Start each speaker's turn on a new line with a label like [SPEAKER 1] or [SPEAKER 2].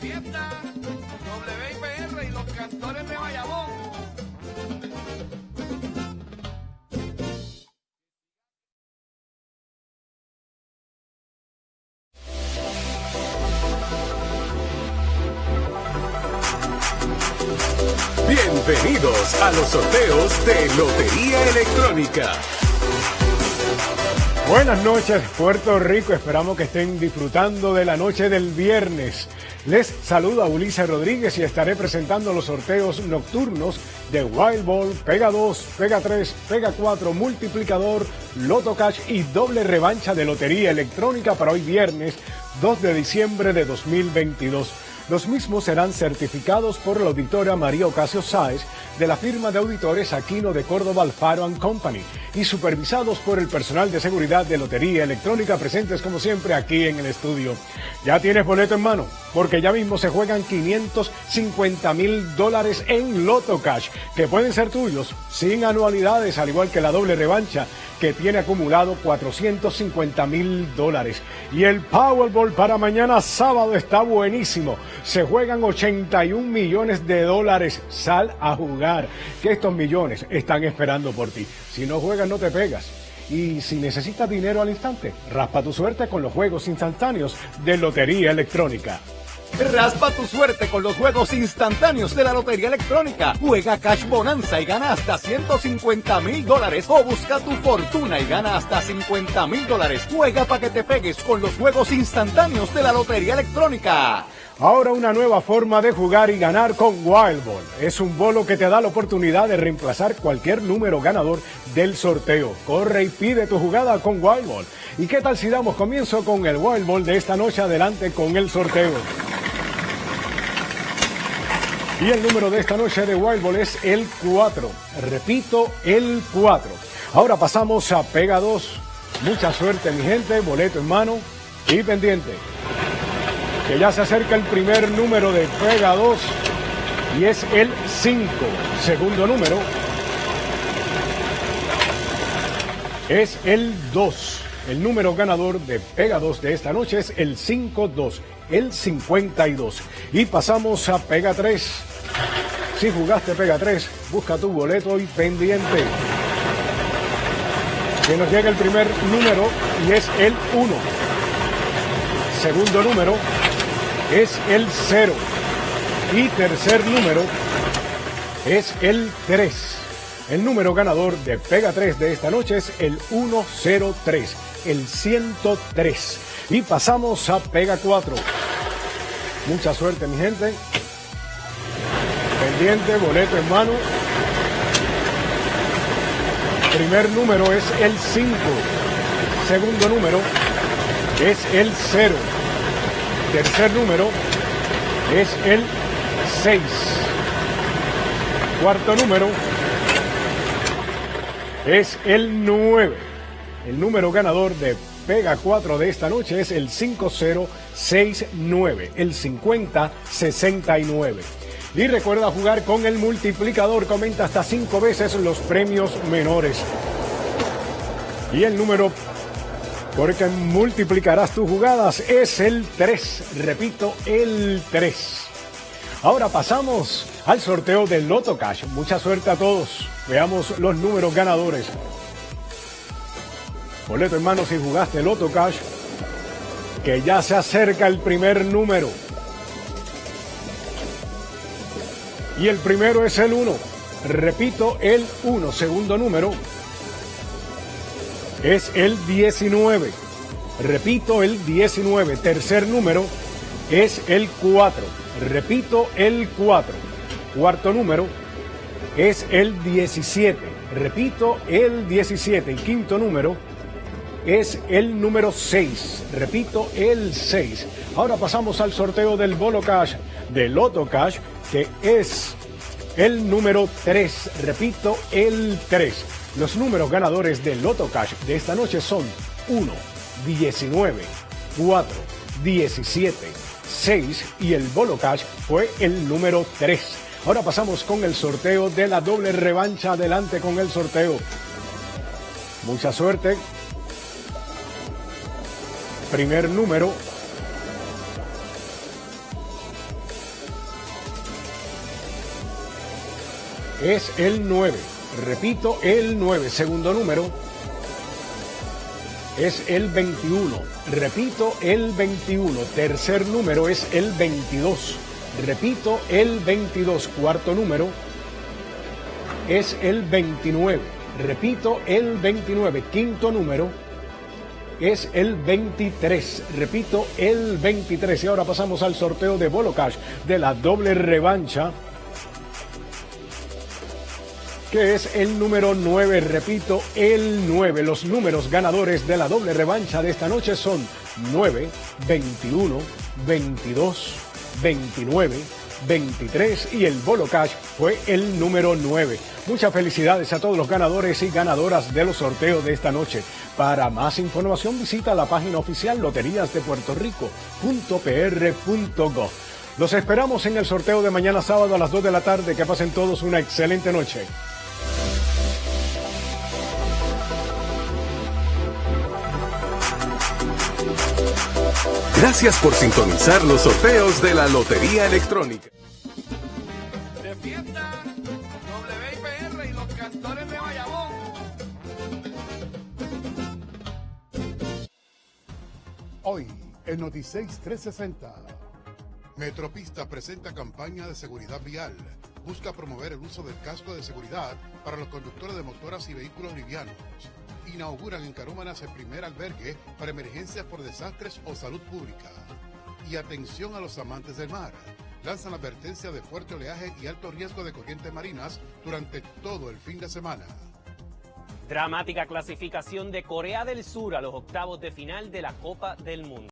[SPEAKER 1] fiesta, WIPR y los cantores de Bayamón.
[SPEAKER 2] Bienvenidos a los sorteos de Lotería Electrónica.
[SPEAKER 3] Buenas noches, Puerto Rico. Esperamos que estén disfrutando de la noche del viernes. Les saluda Ulises Rodríguez y estaré presentando los sorteos nocturnos de Wild Ball, Pega 2, Pega 3, Pega 4, Multiplicador, Loto Cash y doble revancha de Lotería Electrónica para hoy viernes 2 de diciembre de 2022. Los mismos serán certificados por la auditora María Ocasio Sáez de la firma de auditores Aquino de Córdoba Alfaro Company y supervisados por el personal de seguridad de Lotería Electrónica presentes como siempre aquí en el estudio. ¿Ya tienes boleto en mano? Porque ya mismo se juegan 550 mil dólares en Loto Cash que pueden ser tuyos sin anualidades al igual que la doble revancha que tiene acumulado 450 mil dólares. Y el Powerball para mañana sábado está buenísimo. Se juegan 81 millones de dólares. Sal a jugar, que estos millones están esperando por ti. Si no juegas, no te pegas. Y si necesitas dinero al instante, raspa tu suerte con los juegos instantáneos de Lotería Electrónica.
[SPEAKER 4] Raspa tu suerte con los juegos instantáneos de la Lotería Electrónica. Juega Cash Bonanza y gana hasta 150 mil dólares. O busca tu fortuna y gana hasta 50 mil dólares. Juega para que te pegues con los juegos instantáneos de la Lotería Electrónica.
[SPEAKER 3] Ahora una nueva forma de jugar y ganar con Wild Ball. Es un bolo que te da la oportunidad de reemplazar cualquier número ganador del sorteo. Corre y pide tu jugada con Wild Ball. ¿Y qué tal si damos comienzo con el Wild Ball de esta noche adelante con el sorteo? Y el número de esta noche de Wild Ball es el 4. Repito, el 4. Ahora pasamos a Pega 2. Mucha suerte, mi gente. Boleto en mano y pendiente. Que ya se acerca el primer número de Pega 2 y es el 5. Segundo número es el 2. El número ganador de Pega 2 de esta noche es el 5-2, el 52. Y pasamos a Pega 3. Si jugaste Pega 3, busca tu boleto y pendiente. Que nos llega el primer número y es el 1. Segundo número es el 0. Y tercer número es el 3. El número ganador de Pega 3 de esta noche es el 103, el 103. Y pasamos a Pega 4. Mucha suerte, mi gente. Pendiente, boleto en mano. Primer número es el 5. Segundo número es el 0. Tercer número es el 6. Cuarto número es el 9. El número ganador de Pega 4 de esta noche es el 5069, el 5069. Y recuerda jugar con el multiplicador, comenta hasta 5 veces los premios menores. Y el número porque multiplicarás tus jugadas es el 3. Repito, el 3. Ahora pasamos al sorteo del Loto Cash. Mucha suerte a todos. Veamos los números ganadores. Boleto en mano si jugaste Loto Cash, que ya se acerca el primer número. Y el primero es el 1. Repito, el 1. Segundo número es el 19. Repito, el 19. Tercer número es el 4. Repito, el 4. Cuarto número es el 17. Repito, el 17. Y quinto número es el número 6. Repito, el 6. Ahora pasamos al sorteo del Bolo Cash, del Loto Cash, que es el número 3. Repito, el 3. Los números ganadores del Loto Cash de esta noche son 1, 19, 4, 17, 6 y el Bolo Cash fue el número 3. Ahora pasamos con el sorteo de la doble revancha. Adelante con el sorteo. Mucha suerte primer número. Es el 9. Repito, el 9. Segundo número. Es el 21. Repito, el 21. Tercer número es el 22. Repito, el 22. Cuarto número es el 29. Repito, el 29. Quinto número es el 23. Repito, el 23. Y ahora pasamos al sorteo de Bolo Cash de la doble revancha que es el número 9, repito, el 9. Los números ganadores de la doble revancha de esta noche son 9, 21, 22, 29, 23 y el Bolo Cash fue el número 9. Muchas felicidades a todos los ganadores y ganadoras de los sorteos de esta noche. Para más información visita la página oficial loteríasdepuertorico.pr.gov. Los esperamos en el sorteo de mañana sábado a las 2 de la tarde. Que pasen todos una excelente noche.
[SPEAKER 2] Gracias por sintonizar los sorteos de la Lotería Electrónica.
[SPEAKER 1] De fiesta, WIPR y los cantores de Bayamón.
[SPEAKER 5] Hoy, en Noticias 360. Metropista presenta campaña de seguridad vial. Busca promover el uso del casco de seguridad para los conductores de motoras y vehículos livianos. Inauguran en Carómanas el primer albergue para emergencias por desastres o salud pública. Y atención a los amantes del mar. Lanzan advertencia de fuerte oleaje y alto riesgo de corrientes marinas durante todo el fin de semana.
[SPEAKER 6] Dramática clasificación de Corea del Sur a los octavos de final de la Copa del Mundo.